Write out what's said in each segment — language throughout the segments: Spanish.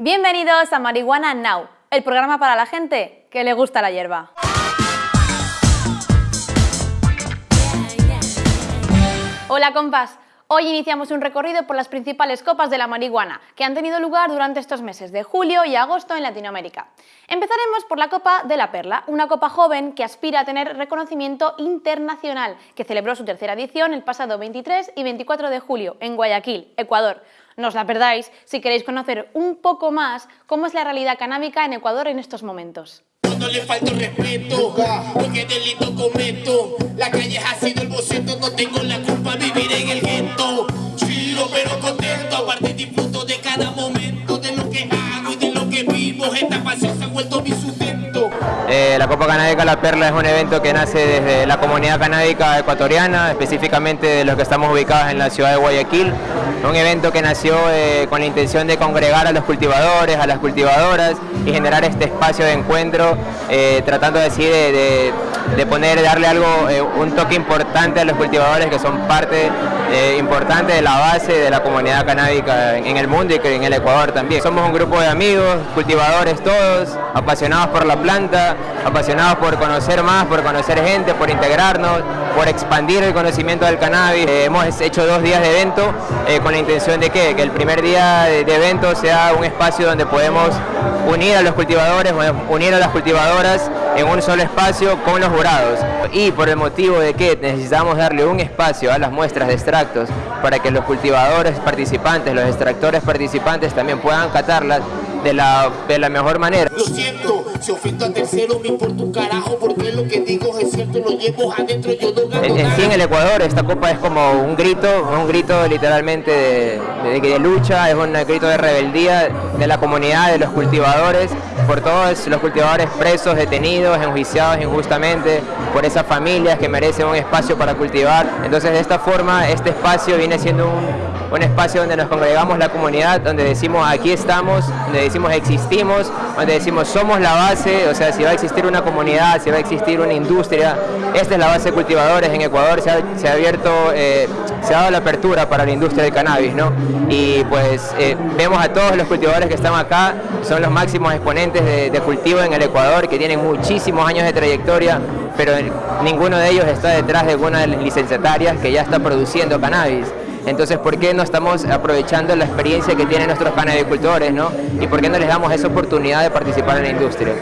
Bienvenidos a Marihuana Now, el programa para la gente que le gusta la hierba. Hola compas, hoy iniciamos un recorrido por las principales copas de la marihuana que han tenido lugar durante estos meses de julio y agosto en Latinoamérica. Empezaremos por la Copa de la Perla, una copa joven que aspira a tener reconocimiento internacional, que celebró su tercera edición el pasado 23 y 24 de julio en Guayaquil, Ecuador. No os la perdáis si queréis conocer un poco más cómo es la realidad canábica en Ecuador en estos momentos. No le falta respeto, porque delito cometo. La calle ha sido el boceto, no tengo la culpa vivir en el gueto. Chiro pero contento, aparte disfruto de cada momento, de lo que hago y de lo que vivo. Esta pasión se ha vuelto mi sustento. Eh, la Copa Canábica La Perla es un evento que nace desde la comunidad canábica ecuatoriana, específicamente de los que estamos ubicados en la ciudad de Guayaquil. Un evento que nació eh, con la intención de congregar a los cultivadores, a las cultivadoras y generar este espacio de encuentro, eh, tratando de, de, de, poner, darle algo, eh, un toque importante a los cultivadores que son parte importante de la base de la comunidad canábica en, en el mundo y que en el Ecuador también. Somos un grupo de amigos, cultivadores todos, apasionados por la planta, apasionados por conocer más, por conocer gente, por integrarnos, por expandir el conocimiento del cannabis. Eh, hemos hecho dos días de evento eh, con la intención de que, que el primer día de, de, evento sea un espacio donde podemos unir a los cultivadores, unir a las cultivadoras en un solo espacio con los jurados. Y por el motivo de que necesitamos darle un espacio a las muestras de extractos para que los cultivadores participantes, los extractores participantes también puedan catarlas de la, de la mejor manera. Lo siento, si ofendo a tercero me importa un carajo porque lo que digo es cierto, lo llevo adentro, yo no gano en, en sí en el Ecuador esta copa es como un grito, un grito literalmente de, de, de, lucha, es un grito de rebeldía de la comunidad, de los cultivadores, por todos los cultivadores presos, detenidos, enjuiciados injustamente, por esas familias que merecen un espacio para cultivar. Entonces de esta forma este espacio viene siendo un, un espacio donde nos congregamos la comunidad, donde decimos aquí estamos, donde decimos existimos, donde decimos somos la base, o sea, si va a existir una comunidad, si va a existir una industria, esta es la base de cultivadores en Ecuador, se ha, abierto, eh, se ha dado la apertura para la industria del cannabis, ¿no? Y pues eh, vemos a todos los cultivadores que están acá, son los máximos exponentes de, de cultivo en el Ecuador, que tienen muchísimos años de trayectoria, pero ninguno de ellos está detrás de alguna de las licenciatarias que ya está produciendo cannabis. Entonces, ¿por qué no estamos aprovechando la experiencia que tienen nuestros canabicultores, ¿no? Y por qué no les damos esa oportunidad de participar en la industria?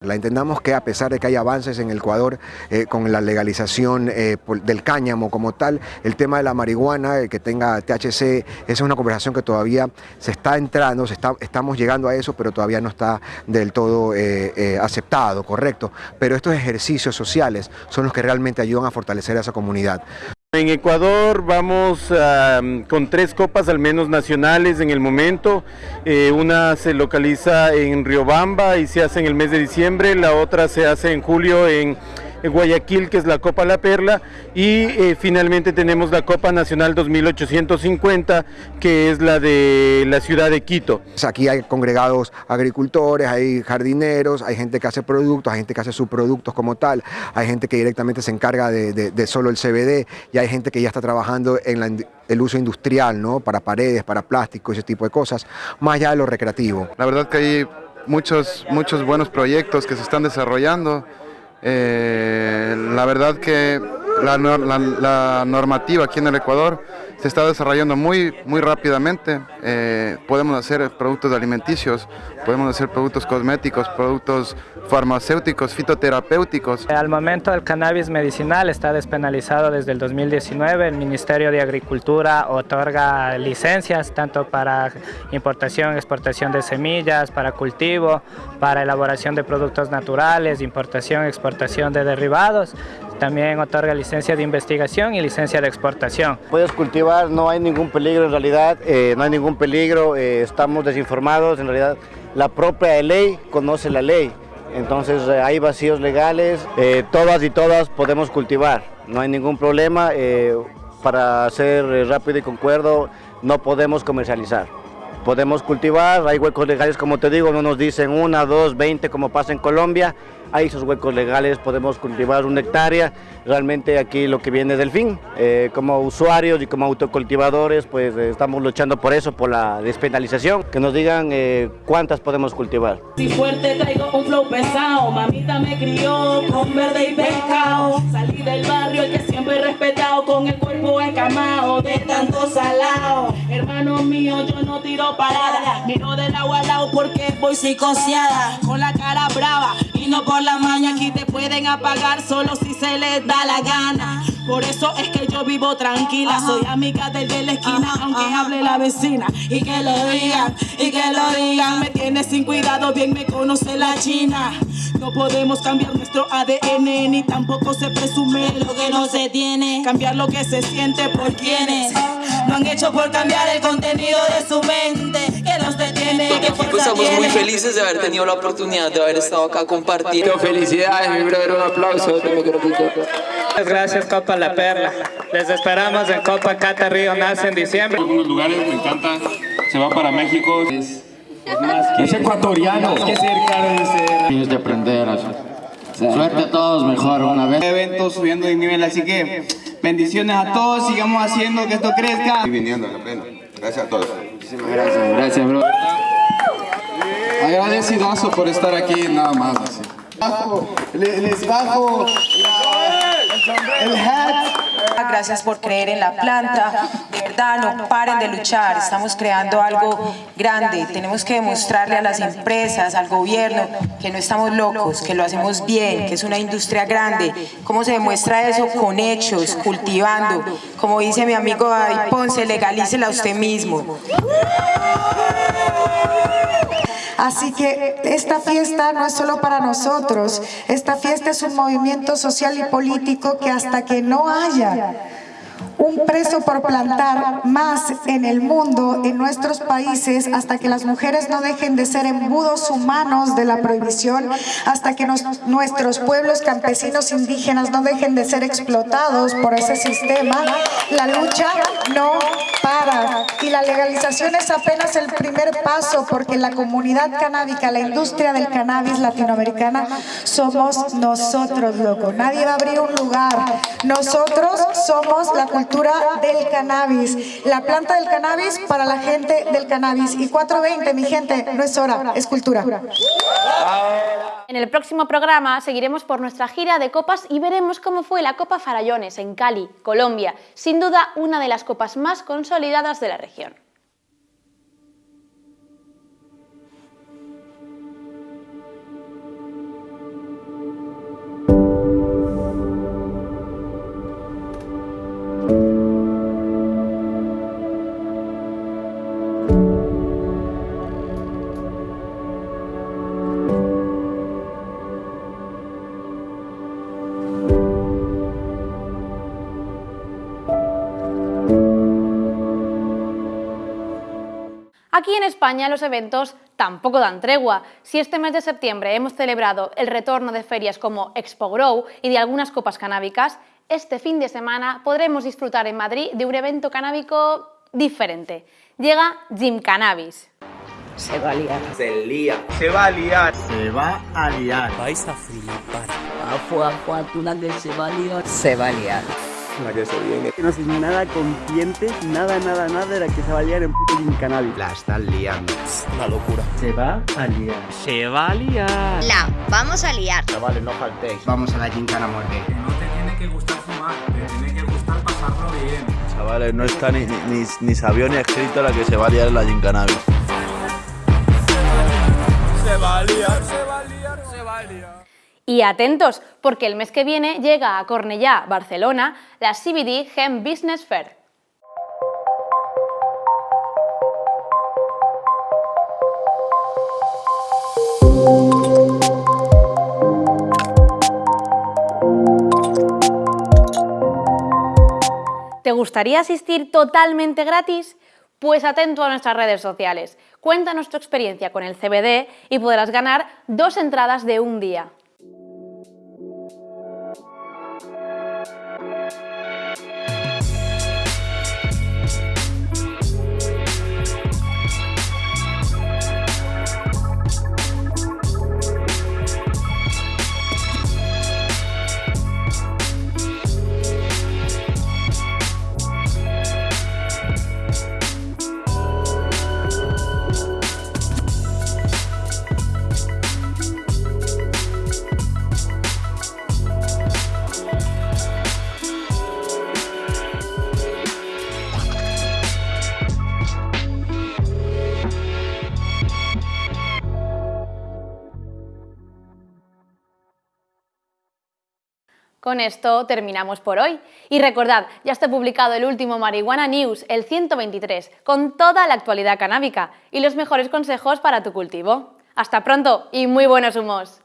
La entendamos que a pesar de que hay avances en el Ecuador eh, con la legalización eh, del cáñamo como tal, el tema de la marihuana, el que tenga THC, esa es una conversación que todavía se está entrando, se está, estamos llegando a eso, pero todavía no está del todo eh, aceptado, correcto. Pero estos ejercicios sociales son los que realmente ayudan a fortalecer a esa comunidad. En Ecuador vamos con tres copas al menos nacionales en el momento. Eh, una se localiza en Riobamba y se hace en el mes de diciembre, la otra se hace en julio en Guayaquil, que es la Copa La Perla, y eh, finalmente tenemos la Copa Nacional 2850, que es la de la ciudad de Quito. Aquí hay congregados agricultores, hay jardineros, hay gente que hace productos, hay gente que hace subproductos como tal, hay gente que directamente se encarga de, de, de solo el CBD, y hay gente que ya está trabajando en la, el uso industrial, ¿no? Para paredes, para plástico, ese tipo de cosas, más allá de lo recreativo. La verdad que hay muchos, muchos buenos proyectos que se están desarrollando, eh, la verdad que la, normativa aquí en el Ecuador se está desarrollando muy, muy rápidamente. Eh, podemos hacer productos alimenticios, podemos hacer productos cosméticos, productos farmacéuticos, fitoterapéuticos. Al momento el cannabis medicinal está despenalizado desde el 2019. El Ministerio de Agricultura otorga licencias tanto para importación, exportación de semillas, para cultivo, para elaboración de productos naturales, importación, exportación de derivados. También otorga licencia de investigación y licencia de exportación. Puedes cultivar, no hay ningún peligro en realidad, eh, no hay ningún peligro, eh, estamos desinformados, en realidad la propia ley conoce la ley. Entonces eh, hay vacíos legales, todas y todas podemos cultivar, no hay ningún problema, para ser rápido y concuerdo no podemos comercializar. Podemos cultivar, hay huecos legales como te digo, no nos dicen una, dos, veinte como pasa en Colombia, hay esos huecos legales, podemos cultivar una hectárea, realmente aquí lo que viene es del fin, Eh, como usuarios y como autocultivadores pues eh, estamos luchando por eso, por la despenalización, que nos digan eh, cuántas podemos cultivar. Si fuerte traigo un flow pesado, mamita me crió con verde y pescado. Salí del barrio, el que siempre he respetado, con el cuerpo encamado de tanto salado. Hermano mío, yo no tiro parada, miro del agua al lado porque voy psicoseada, con la cara brava y no por la maña. Aquí te pueden apagar solo si se les da la gana. Por eso es que yo vivo tranquila, soy amiga del de la esquina, aunque hable la vecina. Y que lo digan, y que lo digan, me tiene sin cuidado, bien me conoce la china. No podemos cambiar nuestro ADN, ni tampoco se presume lo que no se tiene. Cambiar lo que se siente por quienes lo han hecho por cambiar el contenido de su mente. Que los detiene, que fuerza estamos muy felices de haber tenido la oportunidad de haber estado acá compartiendo. Felicidades, mi brother, un aplauso. Muchas gracias Copa La Perla. Les esperamos en Copa Cata Río Nace en diciembre. algunos lugares, me encanta. Se va para México. Es, Es ecuatoriano. que cerca de ser. Tienes de aprender. Suerte a todos, mejor una vez. eventos subiendo de nivel, así que bendiciones a todos, sigamos haciendo que esto crezca. viniendo, la pena. Gracias a todos. Muchísimas gracias, gracias, bro. Agradecidazo por estar aquí, nada más. Así. Les bajo el hat. Gracias por creer en la planta. De verdad, no paren de luchar. Estamos creando algo grande. Tenemos que demostrarle a las empresas, al gobierno, que no estamos locos, que lo hacemos bien, que es una industria grande. ¿Cómo se demuestra eso? Con hechos, cultivando. Como dice mi amigo David Ponce, legalícela usted mismo. Así que esta fiesta no es solo para nosotros, esta fiesta es un movimiento social y político que hasta que no haya un preso por plantar más en el mundo, en nuestros países, hasta que las mujeres no dejen de ser embudos humanos de la prohibición, hasta que nuestros pueblos campesinos indígenas no dejen de ser explotados por ese sistema, la lucha no para. Y la legalización es apenas el primer paso, porque la comunidad canábica, la industria del cannabis latinoamericana, somos nosotros, loco. Nadie va a abrir un lugar. Nosotros somos la cultura del cannabis, la planta del cannabis para la gente del cannabis. Y 420, mi gente, no es hora, es cultura. En el próximo programa seguiremos por nuestra gira de copas y veremos cómo fue la Copa Farallones en Cali, Colombia, sin duda una de las copas más consolidadas de la región. Aquí en España los eventos tampoco dan tregua. Si este mes de septiembre hemos celebrado el retorno de ferias como Expo Grow y de algunas copas canábicas, este fin de semana podremos disfrutar en Madrid de un evento canábico diferente. Llega Jim Cannabis. Se va a liar. Se lía. Se va a liar. Se va a liar. Vais a flipar. Que se va a liar. Se va a liar. La que se viene. No soy nada consciente, nada, nada, nada de la que se va a liar en puto Gin Cannabis. La están liando. Una locura. Se va a liar. Se va a liar. La vamos a liar. Chavales, no faltéis. Vamos a la gincana muerte. No te tiene que gustar fumar, te tiene que gustar pasarlo bien. Chavales, no está ni, ni, ni sabido ni escrito la que se va a liar en la Gincanavis. Se va a liar, se va a liar, se va a liar. Y atentos, porque el mes que viene llega a Cornellá, Barcelona, la CBD Hemp Business Fair. ¿Te gustaría asistir totalmente gratis? Pues atento a nuestras redes sociales. Cuéntanos tu experiencia con el CBD y podrás ganar dos entradas de un día. Con esto terminamos por hoy. Y recordad, ya está publicado el último Marihuana News, el 123, con toda la actualidad canábica y los mejores consejos para tu cultivo. Hasta pronto y muy buenos humos.